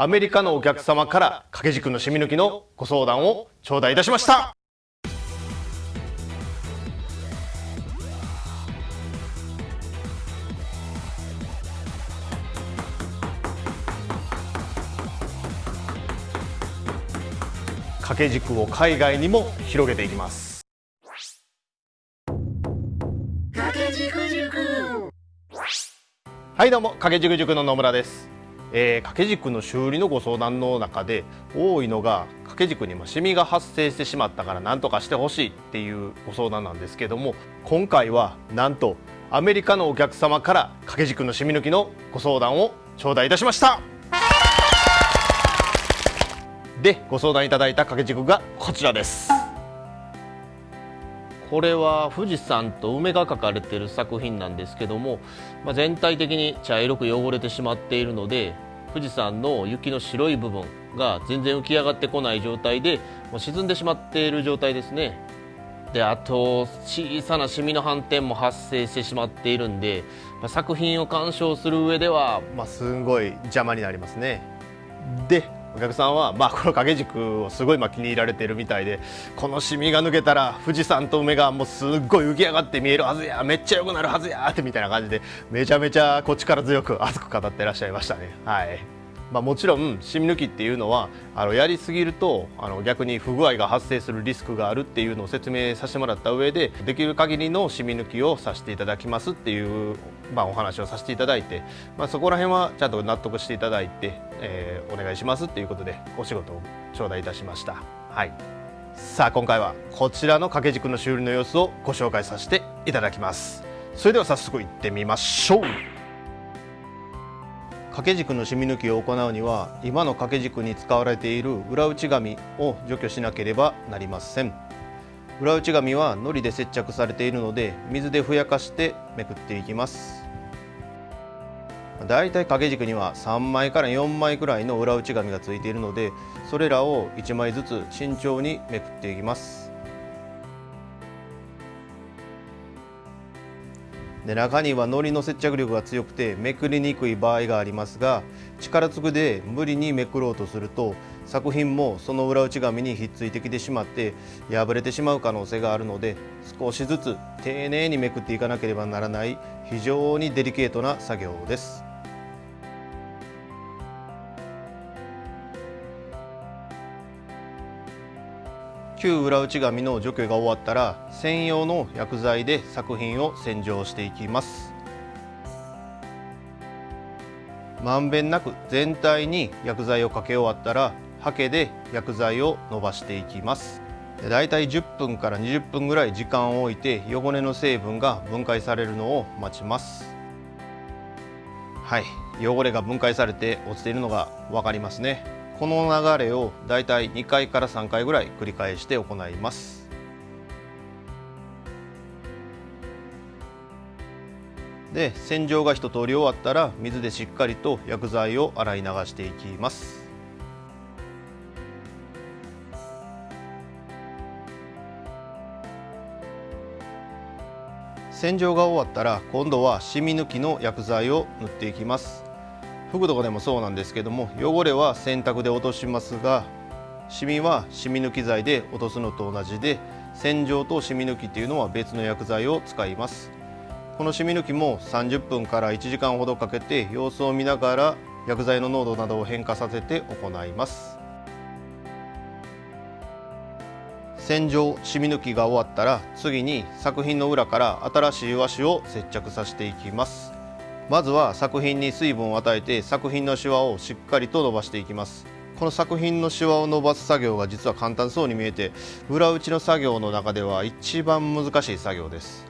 アメリカのお客様から掛け軸の染み抜きのご相談を頂戴いたしました。掛け軸を海外にも広げていきます。はいどうも。掛け軸塾の野村です、えー、掛け軸の修理のご相談の中で多いのが掛け軸にもシミが発生してしまったから何とかしてほしいっていうご相談なんですけども今回はなんとアメリカのお客様から掛け軸のシミ抜きのご相談を頂戴いたしました。でご相談いただいた掛け軸がこちらです。これは富士山と梅が描かれている作品なんですけども、まあ、全体的に茶色く汚れてしまっているので富士山の雪の白い部分が全然浮き上がってこない状態でもう沈んでしまっている状態ですね。であと小さなシミの斑点も発生してしまっているんで、まあ、作品を鑑賞する上では、まあ、すごい邪魔になりますね。でお客さんは、まあ、この掛け軸をすごいまあ気に入られてるみたいでこのシミが抜けたら富士山と梅がもうすっごい浮き上がって見えるはずやめっちゃ良くなるはずやってみたいな感じでめちゃめちゃこっちから強く熱く語ってらっしゃいましたね。はいまあ、もちろんシミ抜きっていうのはあのやりすぎるとあの逆に不具合が発生するリスクがあるっていうのを説明させてもらった上でできる限りのシミ抜きをさせていただきますっていう、まあ、お話をさせていただいて、まあ、そこら辺はちゃんと納得していただいて、えー、お願いしますっていうことでお仕事を頂戴いたしました。はい。さあ今回はこちらの掛け軸の修理の様子をご紹介させていただきます。それでは早速行ってみましょう。掛け軸の染み抜きを行うには今の掛け軸に使われている裏打ち紙を除去しなければなりません。裏打ち紙は糊で接着されているので水でふやかしてめくっていきます。だいたい掛け軸には3枚から4枚くらいの裏打ち紙がついているのでそれらを1枚ずつ慎重にめくっていきます。で中にはのりの接着力が強くてめくりにくい場合がありますが力つくで無理にめくろうとすると作品もその裏内紙にひっついてきてしまって破れてしまう可能性があるので少しずつ丁寧にめくっていかなければならない非常にデリケートな作業です。旧裏打ち紙の除去が終わったら専用の薬剤で作品を洗浄していきます。まんべんなく全体に薬剤をかけ終わったらハケで薬剤を伸ばしていきます。だいたい10分から20分ぐらい時間を置いて汚れの成分が分解されるのを待ちます。はい。汚れが分解されて落ちているのが分かりますね。この流れをだいたい2回から3回ぐらい繰り返して行います。で洗浄が一通り終わったら水でしっかりと薬剤を洗い流していきます。洗浄が終わったら今度は染み抜きの薬剤を塗っていきます。服とかでもそうなんですけども汚れは洗濯で落としますがシミは染み抜き剤で落とすのと同じで洗浄と染み抜きっていうのは別の薬剤を使います。この染み抜きも30分から1時間ほどかけて様子を見ながら薬剤の濃度などを変化させて行います。洗浄染み抜きが終わったら次に作品の裏から新しい和紙を接着させていきます。まずは作品に水分を与えて作品のシワをしっかりと伸ばしていきます。この作品のシワを伸ばす作業が実は簡単そうに見えて裏打ちの作業の中では一番難しい作業です。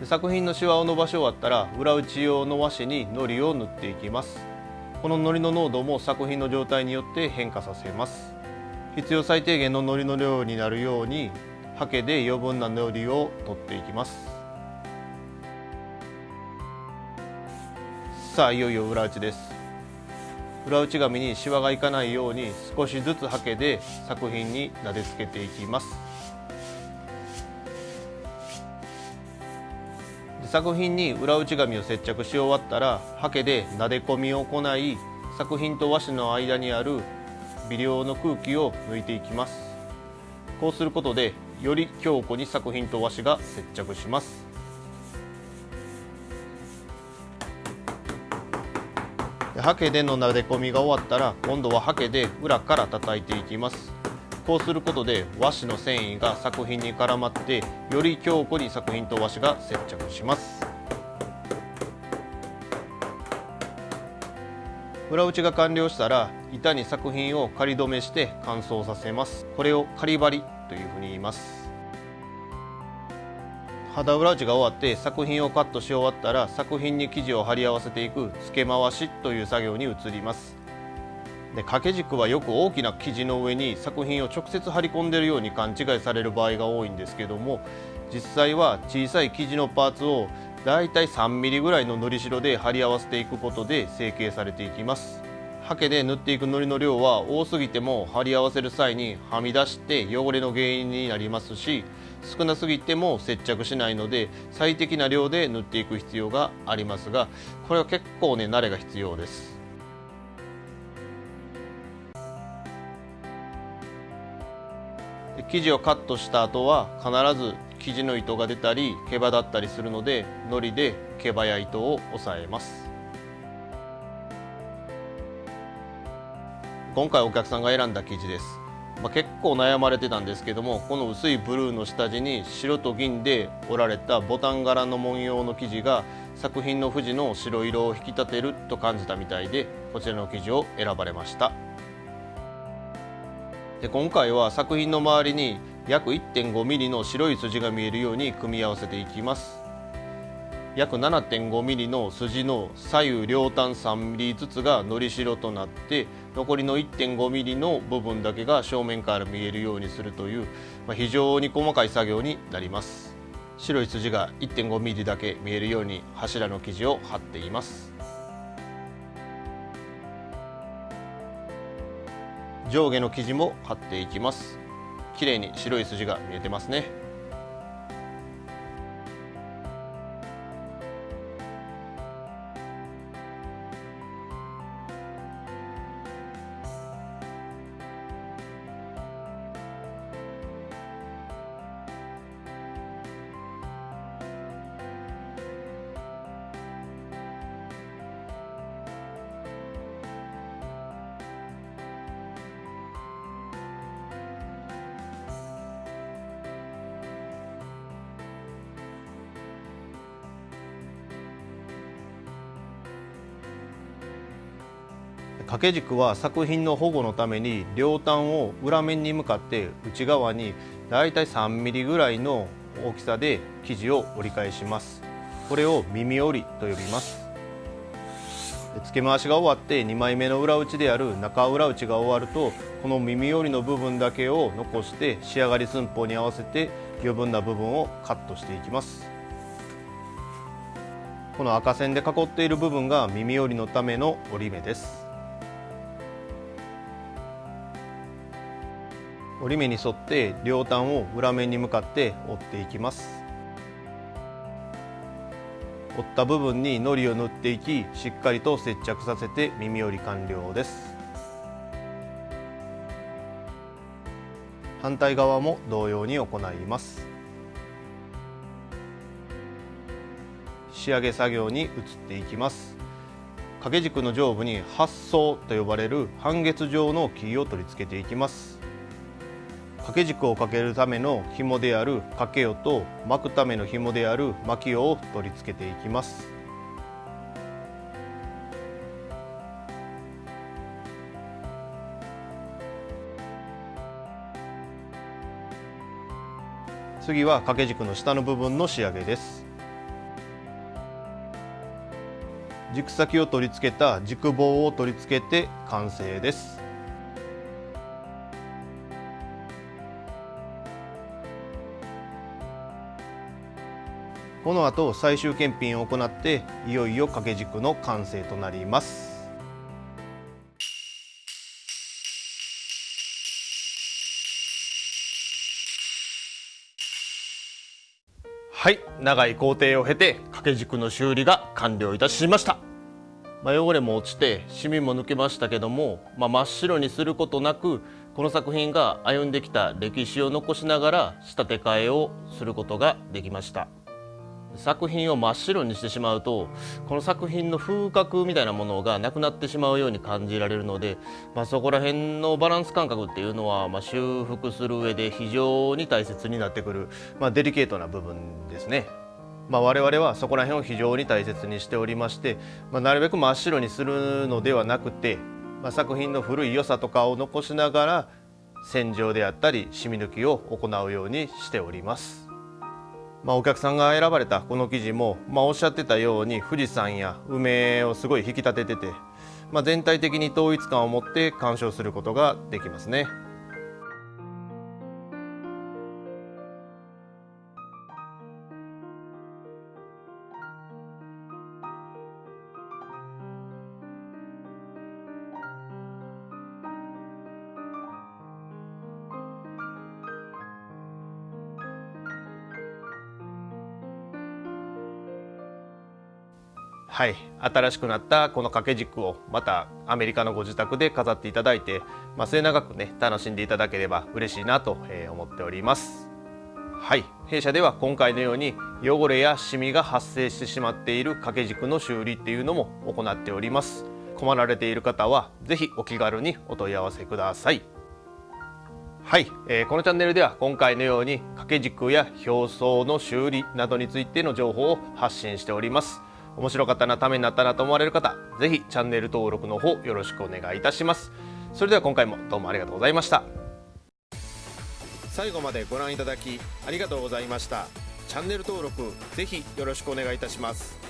で作品のシワを伸ばし終わったら裏打ち用の和紙に糊を塗っていきます。この糊の濃度も作品の状態によって変化させます。必要最低限の糊の量になるようにハケで余分な糊を取っていきます。さあいよいよ裏打ちです。裏打ち紙にシワがいかないように少しずつハケで作品になでつけていきます。作品に裏打ち紙を接着し終わったらハケでなで込みを行い作品と和紙の間にある微量の空気を抜いていきます。こうすることでより強固に作品と和紙が接着します。ハケでのなで込みが終わったら今度はハケで裏から叩いていきます。こうすることで和紙の繊維が作品に絡まってより強固に作品と和紙が接着します。裏打ちが完了したら板に作品を仮止めして乾燥させます。これを仮張りというふうに言います。肌裏打ちが終わって作品をカットし終わったら作品に生地を貼り合わせていく付け回しという作業に移ります。で掛け軸はよく大きな生地の上に作品を直接貼り込んでるように勘違いされる場合が多いんですけども実際は小さい生地のパーツをだいたい 3mm ぐらいののりしろで貼り合わせていくことで成形されていきます。ハケで塗っていく糊の量は多すぎても貼り合わせる際にはみ出して汚れの原因になりますし少なすぎても接着しないので最適な量で塗っていく必要がありますがこれは結構ね慣れが必要です。生地をカットした後は必ず生地の糸が出たり毛羽だったりするので糊で毛羽や糸を押さえます。今回お客さんが選んだ生地です、まあ、結構悩まれてたんですけどもこの薄いブルーの下地に白と銀で織られたボタン柄の文様の生地が作品の富士の白色を引き立てると感じたみたいでこちらの生地を選ばれました。で今回は作品の周りに約 1.5mm の白い筋が見えるように組み合わせていきます。約 7.5mm の筋の左右両端 3mm ずつがのりしろとなって残りの 1.5mm の部分だけが正面から見えるようにするという、まあ、非常に細かい作業になります。白い筋が 1.5mm だけ見えるように柱の生地を貼っています。上下の生地も貼っていきます。綺麗に白い筋が見えてますね。掛け軸は作品の保護のために両端を裏面に向かって内側にだいたい 3mm ぐらいの大きさで生地を折り返します。これを耳折りと呼びます。付け回しが終わって2枚目の裏打ちである中裏打ちが終わるとこの耳折りの部分だけを残して仕上がり寸法に合わせて余分な部分をカットしていきます。この赤線で囲っている部分が耳折りのための折り目です。折り目に沿って両端を裏面に向かって折っていきます。折った部分に糊を塗っていきしっかりと接着させて耳折り完了です。反対側も同様に行います。仕上げ作業に移っていきます。掛け軸の上部に発層と呼ばれる半月状の木を取り付けていきます。掛け軸をかけるための紐である掛けよと巻くための紐である巻きよを取り付けていきます。次は掛け軸の下の部分の仕上げです。軸先を取り付けた軸棒を取り付けて完成です。この後最終検品を行っていよいよ掛け軸の完成となります。はい長い工程を経て掛け軸の修理が完了いたしました、まあ、汚れも落ちてシミも抜けましたけども、まあ、真っ白にすることなくこの作品が歩んできた歴史を残しながら仕立て替えをすることができました。作品を真っ白にしてしまうとこの作品の風格みたいなものがなくなってしまうように感じられるので、まあ、そこら辺のバランス感覚っていうのは、まあ、修復する上で非常に大切になってくる、まあ、デリケートな部分ですね。まあ、我々はそこら辺を非常に大切にしておりまして、まあ、なるべく真っ白にするのではなくて、まあ、作品の古い良さとかを残しながら洗浄であったり染み抜きを行うようにしております。まあ、お客さんが選ばれたこの記事も、まあ、おっしゃってたように富士山や梅をすごい引き立ててて、まあ、全体的に統一感を持って鑑賞することができますね。はい。新しくなったこの掛け軸をまたアメリカのご自宅で飾っていただいて、まあ、末永くね楽しんでいただければ嬉しいなと思っております。はい。弊社では今回のように汚れやシミが発生してしまっている掛け軸の修理っていうのも行っております。困られている方は是非お気軽にお問い合わせください。はい、えー、このチャンネルでは今回のように掛け軸や表層の修理などについての情報を発信しております。面白かったなためになったなと思われる方ぜひチャンネル登録の方よろしくお願いいたします。それでは今回もどうもありがとうございました。最後までご覧いただきありがとうございました。チャンネル登録ぜひよろしくお願いいたします。